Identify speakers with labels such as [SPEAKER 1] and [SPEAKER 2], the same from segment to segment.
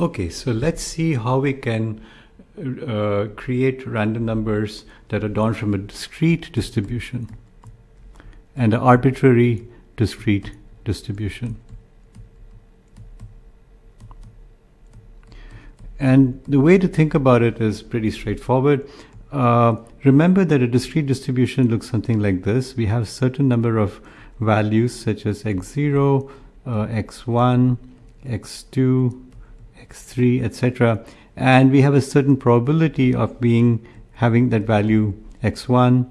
[SPEAKER 1] Okay, so let's see how we can uh, create random numbers that are drawn from a discrete distribution and an arbitrary discrete distribution. And the way to think about it is pretty straightforward. Uh, remember that a discrete distribution looks something like this. We have certain number of values such as x0, uh, x1, x2, x3, etc. And we have a certain probability of being having that value x1,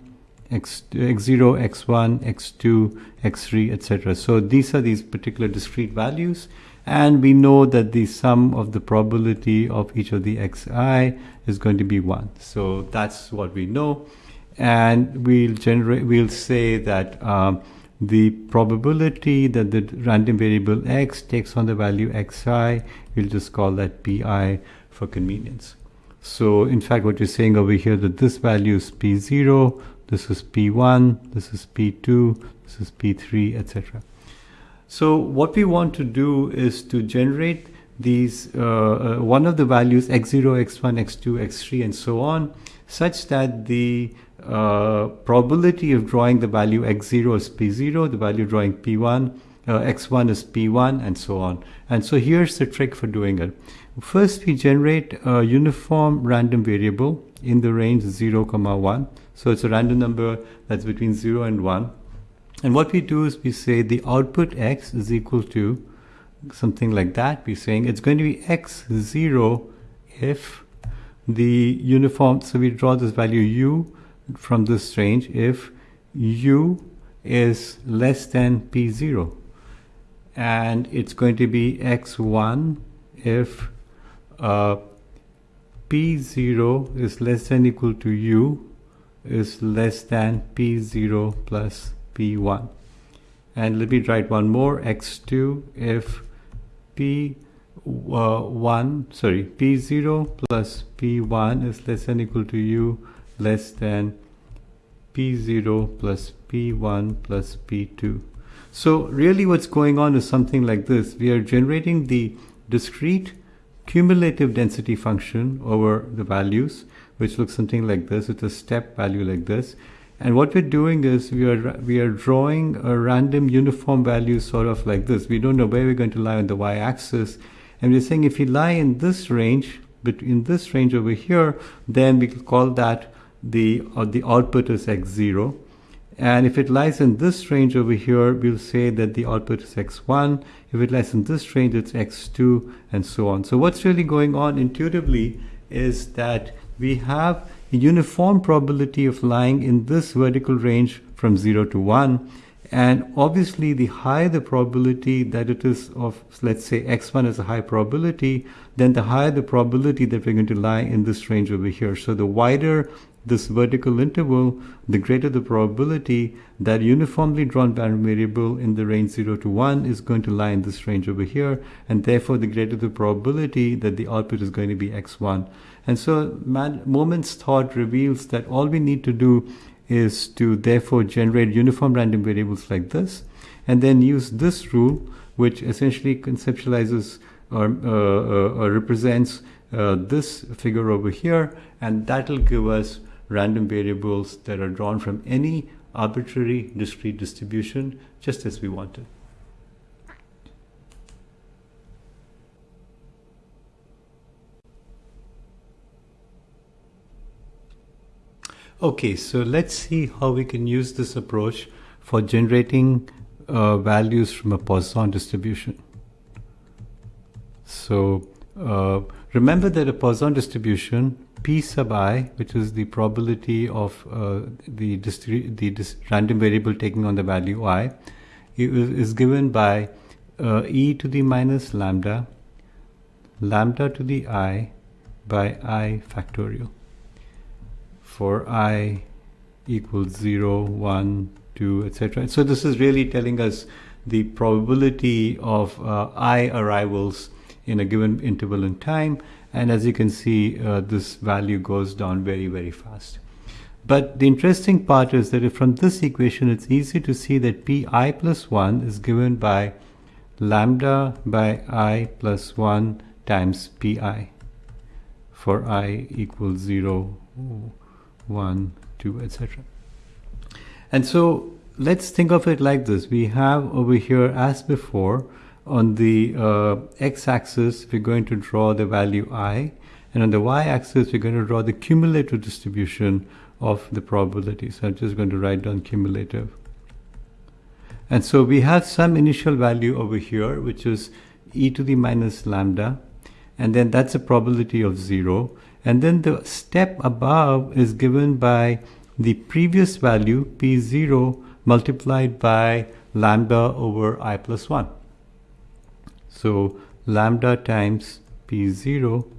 [SPEAKER 1] x, x0, x1, x2, x3, etc. So these are these particular discrete values and we know that the sum of the probability of each of the xi is going to be 1. So that's what we know and we'll generate we'll say that um, the probability that the random variable x takes on the value xi, we'll just call that pi for convenience. So in fact, what you're saying over here that this value is p0, this is p1, this is p2, this is p3, etc. So what we want to do is to generate these uh, uh, one of the values x0, x1, x2, x3, and so on, such that the uh, probability of drawing the value x0 is p0, the value drawing p1, uh, x1 is p1, and so on. And so here's the trick for doing it. First, we generate a uniform random variable in the range 0, comma 1. So it's a random number that's between 0 and 1. And what we do is we say the output x is equal to something like that. We're saying it's going to be x0 if the uniform, so we draw this value u from this range if u is less than p0 and it's going to be x1 if uh, p0 is less than equal to u is less than p0 plus p1 and let me write one more x2 if p uh, 1 sorry p0 plus p1 is less than equal to u less than P0 plus P1 plus P2. So really what's going on is something like this. We are generating the discrete cumulative density function over the values, which looks something like this. It's a step value like this. And what we're doing is we are we are drawing a random uniform value sort of like this. We don't know where we're going to lie on the y-axis. And we're saying if we lie in this range, between this range over here, then we call that the, uh, the output is x0. And if it lies in this range over here, we'll say that the output is x1. If it lies in this range, it's x2, and so on. So what's really going on intuitively is that we have a uniform probability of lying in this vertical range from 0 to 1. And obviously, the higher the probability that it is of, let's say, x1 is a high probability, then the higher the probability that we're going to lie in this range over here. So the wider this vertical interval, the greater the probability that uniformly drawn random variable in the range 0 to 1 is going to lie in this range over here, and therefore the greater the probability that the output is going to be x1. And so Moment's thought reveals that all we need to do is to therefore generate uniform random variables like this, and then use this rule, which essentially conceptualizes or, uh, uh, or represents uh, this figure over here, and that'll give us random variables that are drawn from any arbitrary discrete distribution just as we wanted. Okay, so let's see how we can use this approach for generating uh, values from a Poisson distribution. So uh, remember that a Poisson distribution p sub i, which is the probability of uh, the, the random variable taking on the value i, is given by uh, e to the minus lambda, lambda to the i by i factorial for i equals 0, 1, 2, etc. So this is really telling us the probability of uh, i arrivals in a given interval in time and as you can see uh, this value goes down very very fast but the interesting part is that from this equation it's easy to see that pi plus 1 is given by lambda by i plus 1 times pi for i equals 0, 1, 2, etc. And so let's think of it like this. We have over here, as before, on the uh, x-axis, we're going to draw the value i, and on the y-axis, we're going to draw the cumulative distribution of the probability. So I'm just going to write down cumulative. And so we have some initial value over here, which is e to the minus lambda, and then that's a probability of zero. And then the step above is given by the previous value, p0, multiplied by lambda over i plus 1. So lambda times p0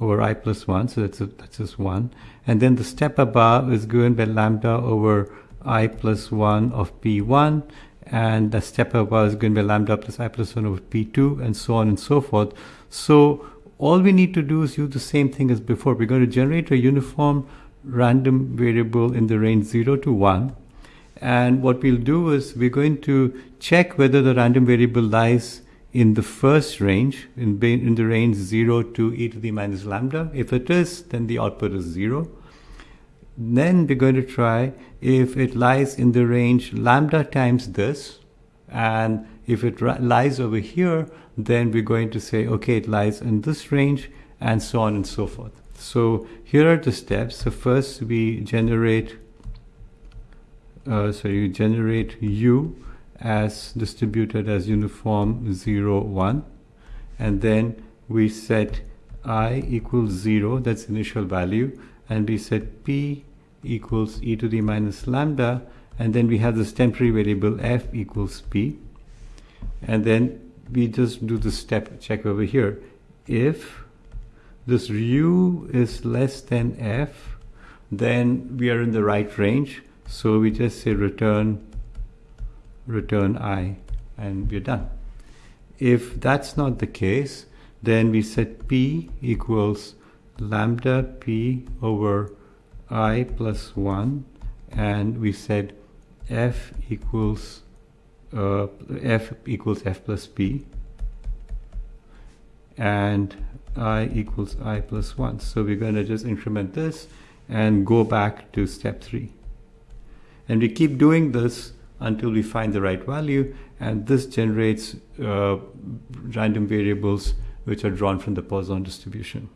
[SPEAKER 1] over i plus 1, so that's, a, that's just 1. And then the step above is given by lambda over i plus 1 of p1, and the step above is given by lambda plus i plus 1 over p2, and so on and so forth. So all we need to do is use the same thing as before. We're going to generate a uniform random variable in the range 0 to 1. And what we'll do is we're going to check whether the random variable lies in the first range, in, in the range 0 to e to the minus lambda. If it is, then the output is 0. Then we're going to try if it lies in the range lambda times this, and if it lies over here, then we're going to say, okay, it lies in this range, and so on and so forth. So here are the steps. So first we generate, uh, so you generate u as distributed as uniform 0, 1. And then we set i equals 0, that's initial value. And we set p equals e to the minus lambda. And then we have this temporary variable f equals p. And then we just do the step check over here. If this u is less than f, then we are in the right range. So we just say return return i and we're done. If that's not the case, then we set p equals lambda p over i plus 1 and we said f equals uh, f equals f plus p and i equals i plus 1. So we're going to just increment this and go back to step 3. And we keep doing this until we find the right value and this generates uh, random variables which are drawn from the Poisson distribution.